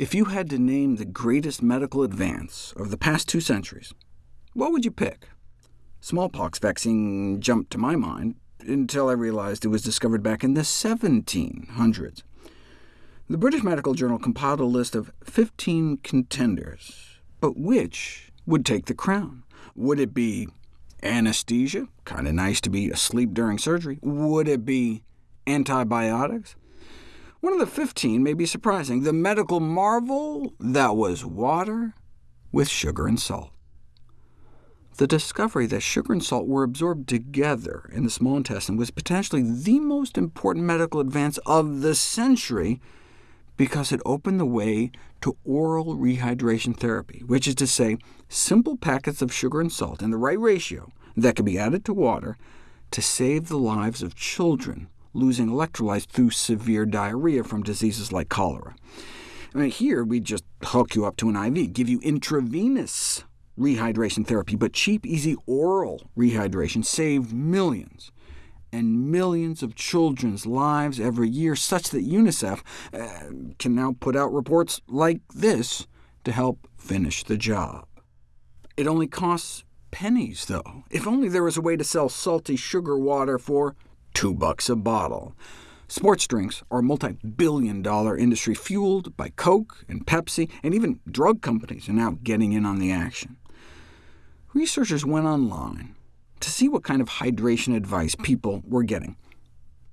If you had to name the greatest medical advance of the past two centuries, what would you pick? Smallpox vaccine jumped to my mind, until I realized it was discovered back in the 1700s. The British Medical Journal compiled a list of 15 contenders, but which would take the crown? Would it be anesthesia? Kind of nice to be asleep during surgery. Would it be antibiotics? One of the 15 may be surprising. The medical marvel that was water with sugar and salt. The discovery that sugar and salt were absorbed together in the small intestine was potentially the most important medical advance of the century because it opened the way to oral rehydration therapy, which is to say, simple packets of sugar and salt in the right ratio that could be added to water to save the lives of children losing electrolytes through severe diarrhea from diseases like cholera. I mean, here we just hook you up to an IV, give you intravenous rehydration therapy, but cheap, easy oral rehydration saved millions and millions of children's lives every year, such that UNICEF uh, can now put out reports like this to help finish the job. It only costs pennies, though. If only there was a way to sell salty sugar water for two bucks a bottle. Sports drinks are a multi-billion dollar industry fueled by Coke and Pepsi, and even drug companies are now getting in on the action researchers went online to see what kind of hydration advice people were getting.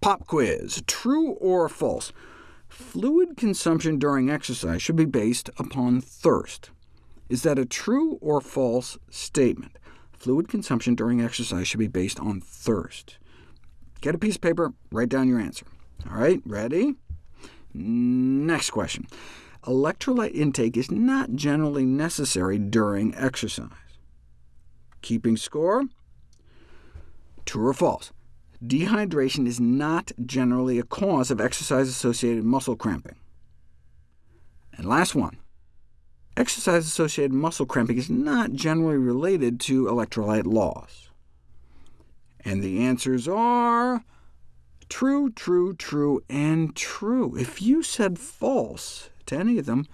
Pop quiz, true or false? Fluid consumption during exercise should be based upon thirst. Is that a true or false statement? Fluid consumption during exercise should be based on thirst. Get a piece of paper, write down your answer. All right, ready? Next question. Electrolyte intake is not generally necessary during exercise. Keeping score? True or false? Dehydration is not generally a cause of exercise-associated muscle cramping. And last one. Exercise-associated muscle cramping is not generally related to electrolyte loss. And the answers are true, true, true, and true. If you said false to any of them,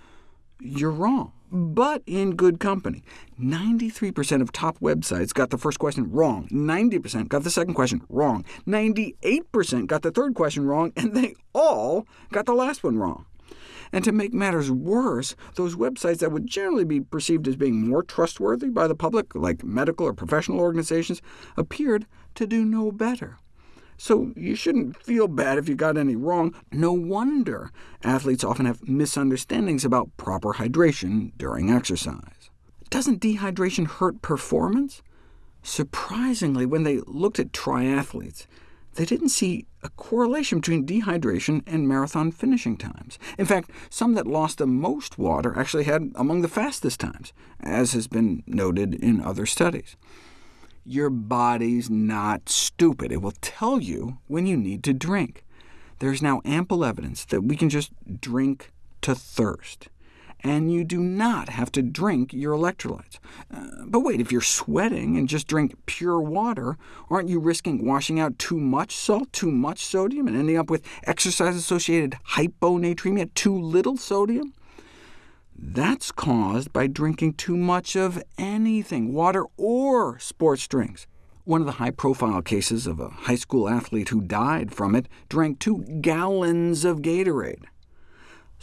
you're wrong but in good company. 93% of top websites got the first question wrong, 90% got the second question wrong, 98% got the third question wrong, and they all got the last one wrong. And to make matters worse, those websites that would generally be perceived as being more trustworthy by the public, like medical or professional organizations, appeared to do no better. So you shouldn't feel bad if you got any wrong. No wonder athletes often have misunderstandings about proper hydration during exercise. Doesn't dehydration hurt performance? Surprisingly, when they looked at triathletes, they didn't see a correlation between dehydration and marathon finishing times. In fact, some that lost the most water actually had among the fastest times, as has been noted in other studies. Your body's not stupid. It will tell you when you need to drink. There's now ample evidence that we can just drink to thirst. And you do not have to drink your electrolytes. Uh, but wait, if you're sweating and just drink pure water, aren't you risking washing out too much salt, too much sodium, and ending up with exercise-associated hyponatremia, too little sodium? That's caused by drinking too much of anything, water or sports drinks. One of the high-profile cases of a high school athlete who died from it drank two gallons of Gatorade.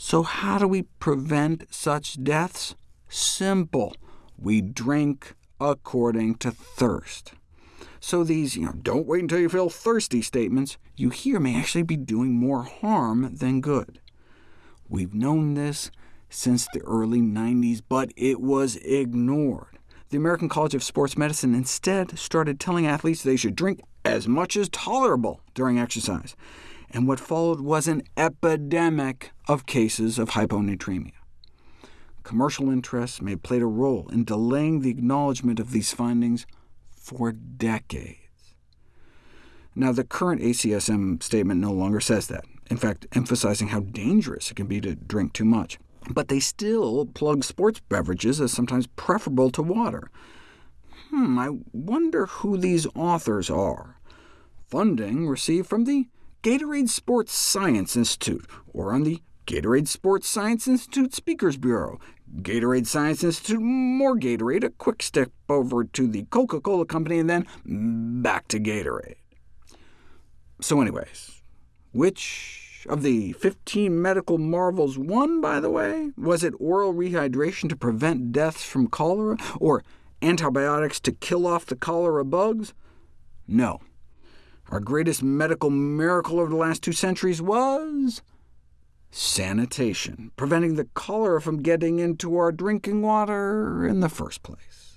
So how do we prevent such deaths? Simple. We drink according to thirst. So these you know, don't wait until you feel thirsty statements you hear may actually be doing more harm than good. We've known this since the early 90s, but it was ignored. The American College of Sports Medicine instead started telling athletes they should drink as much as tolerable during exercise, and what followed was an epidemic of cases of hyponatremia. Commercial interests may have played a role in delaying the acknowledgement of these findings for decades. Now, the current ACSM statement no longer says that, in fact emphasizing how dangerous it can be to drink too much but they still plug sports beverages as sometimes preferable to water. Hmm, I wonder who these authors are. Funding received from the Gatorade Sports Science Institute, or on the Gatorade Sports Science Institute Speakers Bureau, Gatorade Science Institute, more Gatorade, a quick step over to the Coca-Cola Company, and then back to Gatorade. So anyways, which of the 15 medical marvels won, by the way? Was it oral rehydration to prevent deaths from cholera, or antibiotics to kill off the cholera bugs? No. Our greatest medical miracle over the last two centuries was sanitation, preventing the cholera from getting into our drinking water in the first place.